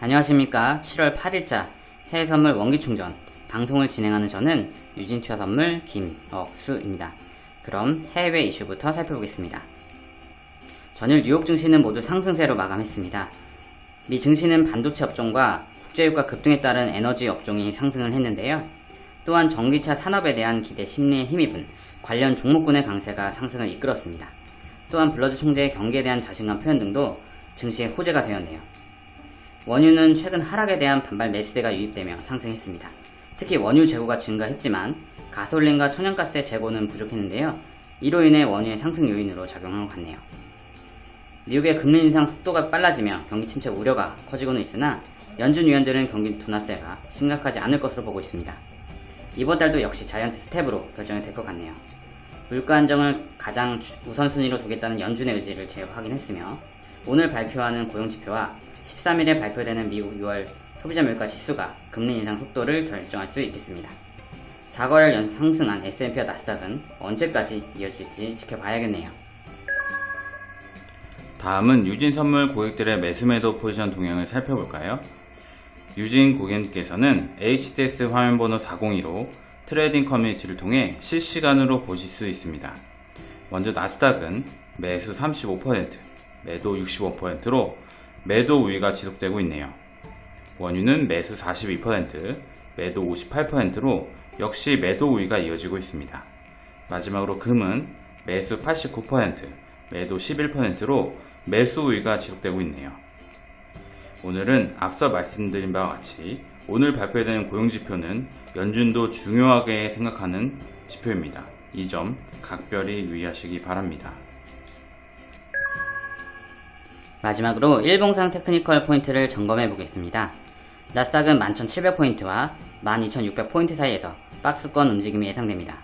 안녕하십니까 7월 8일자 해외선물 원기충전 방송을 진행하는 저는 유진투자선물 김억수입니다. 그럼 해외 이슈부터 살펴보겠습니다. 전일 뉴욕 증시는 모두 상승세로 마감했습니다. 미 증시는 반도체 업종과 국제유가 급등에 따른 에너지 업종이 상승을 했는데요. 또한 전기차 산업에 대한 기대 심리에 힘입은 관련 종목군의 강세가 상승을 이끌었습니다. 또한 블러드 총재의 경기에 대한 자신감 표현 등도 증시의 호재가 되었네요. 원유는 최근 하락에 대한 반발 매수세가 유입되며 상승했습니다. 특히 원유 재고가 증가했지만 가솔린과 천연가스의 재고는 부족했는데요. 이로 인해 원유의 상승 요인으로 작용한 것 같네요. 미국의 금리 인상 속도가 빨라지며 경기 침체 우려가 커지고는 있으나 연준 위원들은 경기 둔화세가 심각하지 않을 것으로 보고 있습니다. 이번 달도 역시 자이언트 스텝으로 결정이 될 것 같네요. 물가 안정을 가장 우선순위로 두겠다는 연준의 의지를 재확인했으며 오늘 발표하는 고용지표와 13일에 발표되는 미국 6월 소비자 물가 지수가 금리 인상 속도를 결정할 수 있겠습니다. 4개월 연 상승한 S&P와 나스닥은 언제까지 이어질지 지켜봐야겠네요. 다음은 유진 선물 고객들의 매수매도 포지션 동향을 살펴볼까요? 유진 고객님께서는 HTS 화면번호 402로 trading 커뮤니티를 통해 실시간으로 보실 수 있습니다. 먼저 나스닥은 매수 35%, 매도 65%로 매도 우위가 지속되고 있네요. 원유는 매수 42%, 매도 58%로 역시 매도 우위가 이어지고 있습니다. 마지막으로 금은 매수 89%, 매도 11%로 매수 우위가 지속되고 있네요. 오늘은 앞서 말씀드린 바와 같이 오늘 발표되는 고용지표는 연준도 중요하게 생각하는 지표입니다. 이 점 각별히 유의하시기 바랍니다. 마지막으로 일봉상 technical 포인트를 점검해 보겠습니다. 나스닥은 11,700포인트와 12,600포인트 사이에서 박스권 움직임이 예상됩니다.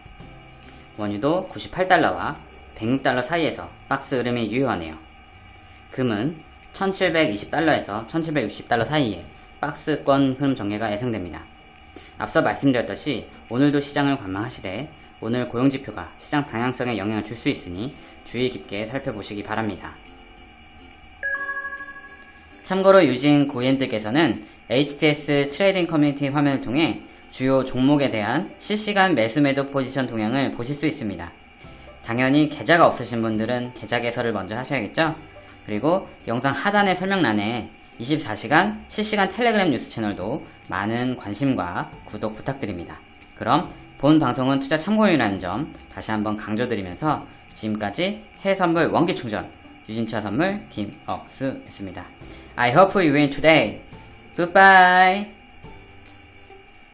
원유도 98달러와 106달러 사이에서 박스 흐름이 유효하네요. 금은 1720달러에서 1760달러 사이에 박스권 흐름 전개가 예상됩니다. 앞서 말씀드렸듯이 오늘도 시장을 관망하시되 오늘 고용지표가 시장 방향성에 영향을 줄 수 있으니 주의 깊게 살펴보시기 바랍니다. 참고로 유진 고객님들께서는 HTS trading 커뮤니티 화면을 통해 주요 종목에 대한 실시간 매수 매도 포지션 동향을 보실 수 있습니다. 당연히 계좌가 없으신 분들은 계좌 개설을 먼저 하셔야겠죠? 그리고 영상 하단의 설명란에 24시간 실시간 텔레그램 뉴스 채널도 많은 관심과 구독 부탁드립니다. 그럼 본 방송은 투자 참고용이라는 점 다시 한번 강조드리면서 지금까지 해외선물 원기충전 유진투자 선물 김억수였습니다. I hope you win today. Goodbye.